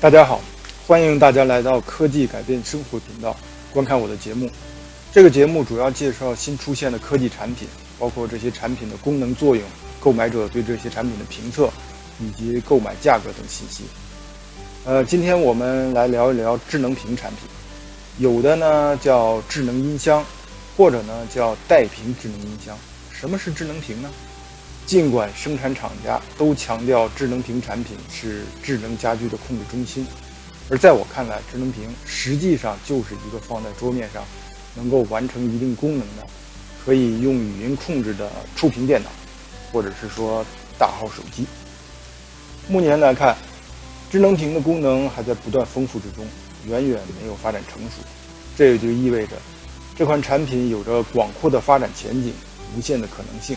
大家好，欢迎大家来到科技改变生活频道，观看我的节目。这个节目主要介绍新出现的科技产品，包括这些产品的功能作用、购买者对这些产品的评测，以及购买价格等信息。呃，今天我们来聊一聊智能屏产品，有的呢叫智能音箱，或者呢叫带屏智能音箱。什么是智能屏呢？尽管生产厂家都强调智能屏产品是智能家居的控制中心，而在我看来，智能屏实际上就是一个放在桌面上，能够完成一定功能的，可以用语音控制的触屏电脑，或者是说大号手机。目前来看，智能屏的功能还在不断丰富之中，远远没有发展成熟。这也就意味着，这款产品有着广阔的发展前景，无限的可能性。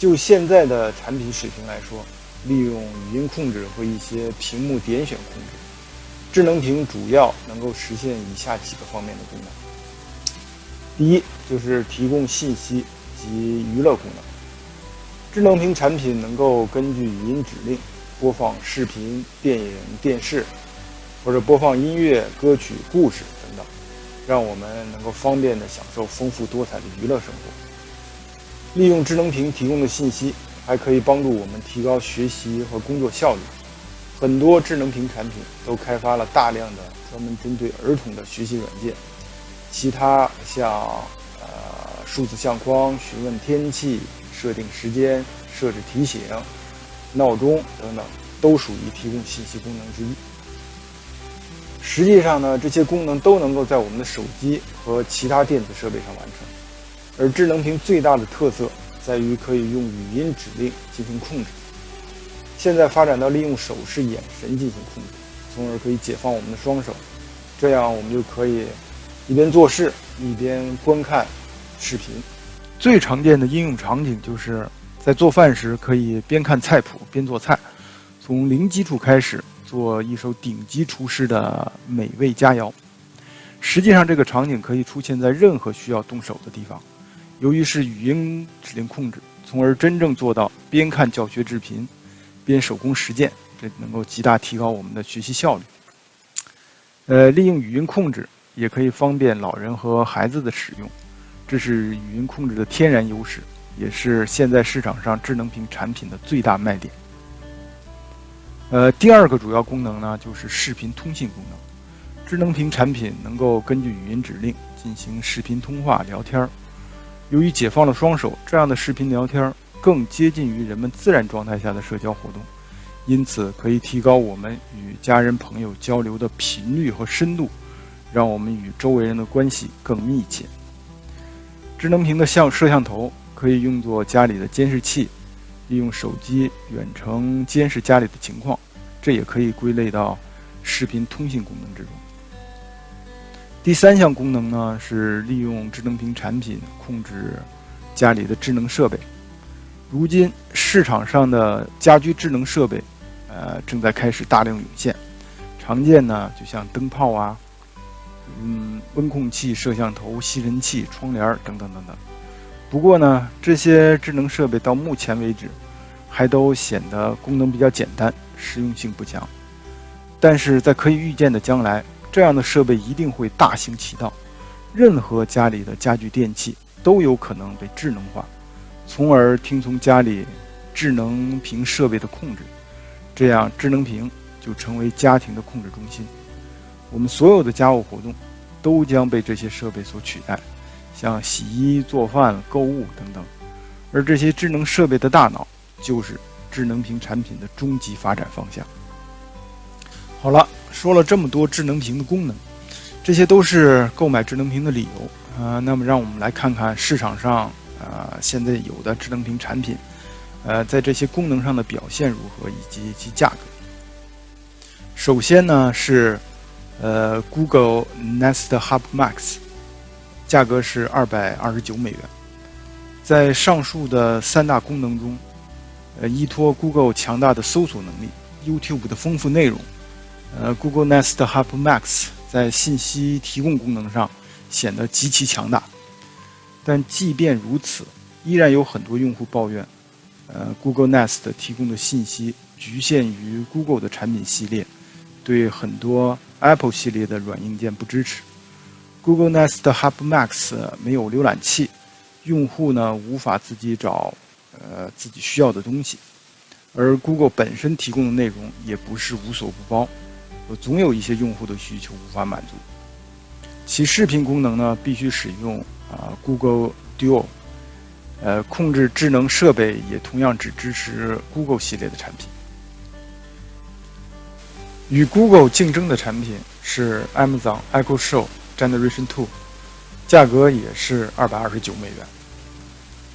就现在的产品水平来说，利用语音控制和一些屏幕点选控制，智能屏主要能够实现以下几个方面的功能。第一，就是提供信息及娱乐功能。智能屏产品能够根据语音指令播放视频、电影、电视，或者播放音乐、歌曲、故事等等，让我们能够方便地享受丰富多彩的娱乐生活。利用智能屏提供的信息，还可以帮助我们提高学习和工作效率。很多智能屏产品都开发了大量的专门针对儿童的学习软件。其他像呃数字相框、询问天气、设定时间、设置提醒、闹钟等等，都属于提供信息功能之一。实际上呢，这些功能都能够在我们的手机和其他电子设备上完成。而智能屏最大的特色在于可以用语音指令进行控制。现在发展到利用手势、眼神进行控制，从而可以解放我们的双手，这样我们就可以一边做事一边观看视频。最常见的应用场景就是在做饭时，可以边看菜谱边做菜，从零基础开始做一手顶级厨师的美味佳肴。实际上，这个场景可以出现在任何需要动手的地方。由于是语音指令控制，从而真正做到边看教学视频，边手工实践，这能够极大提高我们的学习效率。呃，利用语音控制也可以方便老人和孩子的使用，这是语音控制的天然优势，也是现在市场上智能屏产品的最大卖点。呃，第二个主要功能呢，就是视频通信功能。智能屏产品能够根据语音指令进行视频通话聊天儿。由于解放了双手，这样的视频聊天更接近于人们自然状态下的社交活动，因此可以提高我们与家人朋友交流的频率和深度，让我们与周围人的关系更密切。智能屏的像摄像头可以用作家里的监视器，利用手机远程监视家里的情况，这也可以归类到视频通信功能之中。第三项功能呢，是利用智能屏产品控制家里的智能设备。如今市场上的家居智能设备，呃，正在开始大量涌现。常见呢，就像灯泡啊，嗯，温控器、摄像头、吸尘器、窗帘等等等等。不过呢，这些智能设备到目前为止，还都显得功能比较简单，实用性不强。但是在可以预见的将来，这样的设备一定会大行其道，任何家里的家具电器都有可能被智能化，从而听从家里智能屏设备的控制，这样智能屏就成为家庭的控制中心。我们所有的家务活动都将被这些设备所取代，像洗衣、做饭、购物等等。而这些智能设备的大脑，就是智能屏产品的终极发展方向。好了。说了这么多智能屏的功能，这些都是购买智能屏的理由啊。那么，让我们来看看市场上啊现在有的智能屏产品，呃，在这些功能上的表现如何，以及其价格。首先呢是呃 Google Nest Hub Max，价格是二百二十九美元。在上述的三大功能中，呃，依托 Google 强大的搜索能力，YouTube 的丰富内容。呃，Google Nest Hub Max 在信息提供功能上显得极其强大，但即便如此，依然有很多用户抱怨，呃，Google Nest 提供的信息局限于 Google 的产品系列，对很多 Apple 系列的软硬件不支持。Google Nest Hub Max 没有浏览器，用户呢无法自己找呃自己需要的东西，而 Google 本身提供的内容也不是无所不包，总有一些用户的需求无法满足。其视频功能呢必须使用啊 Google Duo，呃控制智能设备也同样只支持 Google 系列的产品。与 Google 竞争的产品是 Amazon Echo Show Generation Two，价格也是二百二十九美元。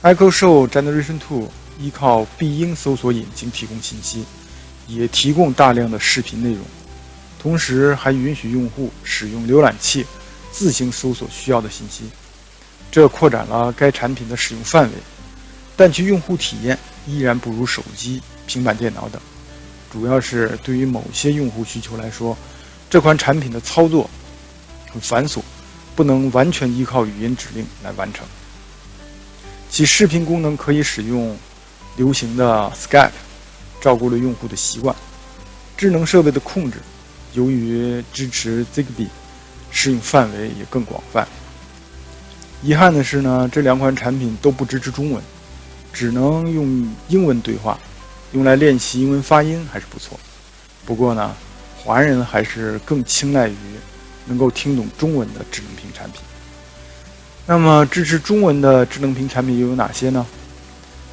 Echo Show Generation Two 依靠必应搜索引擎提供信息，也提供大量的视频内容，同时还允许用户使用浏览器自行搜索需要的信息，这扩展了该产品的使用范围，但其用户体验依然不如手机、平板电脑等。主要是对于某些用户需求来说，这款产品的操作很繁琐，不能完全依靠语音指令来完成。其视频功能可以使用流行的 Skype，照顾了用户的习惯。智能设备的控制，由于支持 Zigbee，适用范围也更广泛。遗憾的是呢，这两款产品都不支持中文，只能用英文对话。用来练习英文发音还是不错，不过呢，华人还是更青睐于能够听懂中文的智能屏产品。那么，支持中文的智能屏产品又有哪些呢？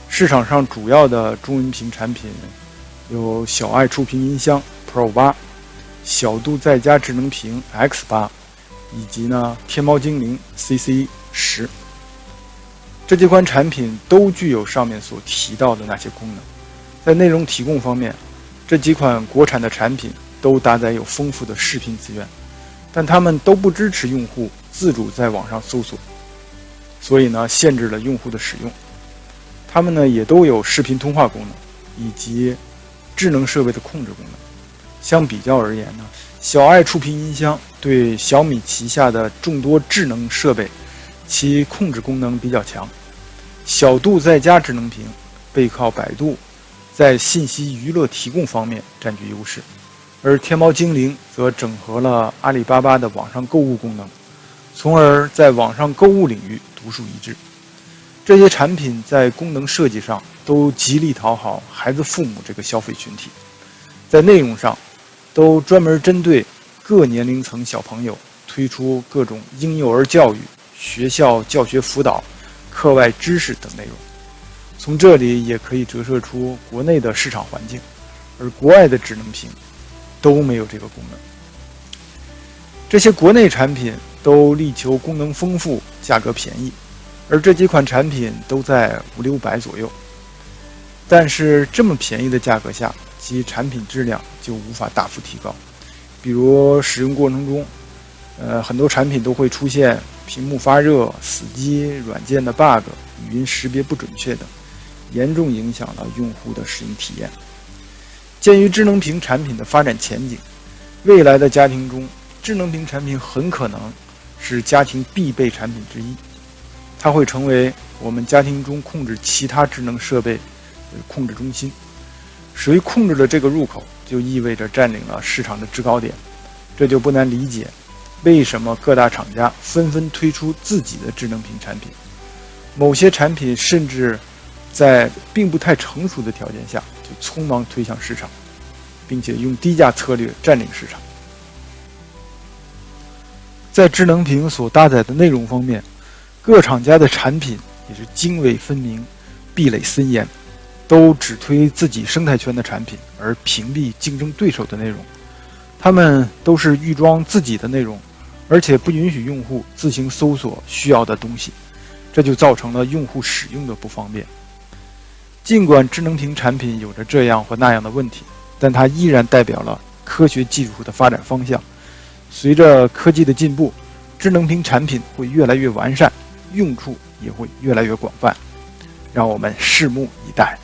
市场上主要的中文屏产品有小爱触屏音箱 Pro 八、小度在家智能屏 X 八，以及呢天猫精灵 CC 十。这几款产品都具有上面所提到的那些功能。在内容提供方面，这几款国产的产品都搭载有丰富的视频资源，但它们都不支持用户自主在网上搜索，所以呢，限制了用户的使用。它们呢也都有视频通话功能，以及智能设备的控制功能。相比较而言呢，小爱触屏音箱对小米旗下的众多智能设备，其控制功能比较强。小度在家智能屏背靠百度。在信息娱乐提供方面占据优势，而天猫精灵则整合了阿里巴巴的网上购物功能，从而在网上购物领域独树一帜。这些产品在功能设计上都极力讨好孩子父母这个消费群体，在内容上都专门针对各年龄层小朋友推出各种婴幼儿教育、学校教学辅导、课外知识等内容。从这里也可以折射出国内的市场环境，而国外的智能屏都没有这个功能。这些国内产品都力求功能丰富、价格便宜，而这几款产品都在五六百左右。但是这么便宜的价格下，其产品质量就无法大幅提高。比如使用过程中，呃，很多产品都会出现屏幕发热、死机、软件的 bug、语音识别不准确等。严重影响了用户的使用体验。鉴于智能屏产品的发展前景，未来的家庭中，智能屏产品很可能是家庭必备产品之一。它会成为我们家庭中控制其他智能设备的控制中心。谁控制了这个入口，就意味着占领了市场的制高点。这就不难理解，为什么各大厂家纷纷推出自己的智能屏产品。某些产品甚至。在并不太成熟的条件下，就匆忙推向市场，并且用低价策略占领市场。在智能屏所搭载的内容方面，各厂家的产品也是泾渭分明、壁垒森严，都只推自己生态圈的产品，而屏蔽竞争对手的内容。他们都是预装自己的内容，而且不允许用户自行搜索需要的东西，这就造成了用户使用的不方便。尽管智能屏产品有着这样或那样的问题，但它依然代表了科学技术的发展方向。随着科技的进步，智能屏产品会越来越完善，用处也会越来越广泛。让我们拭目以待。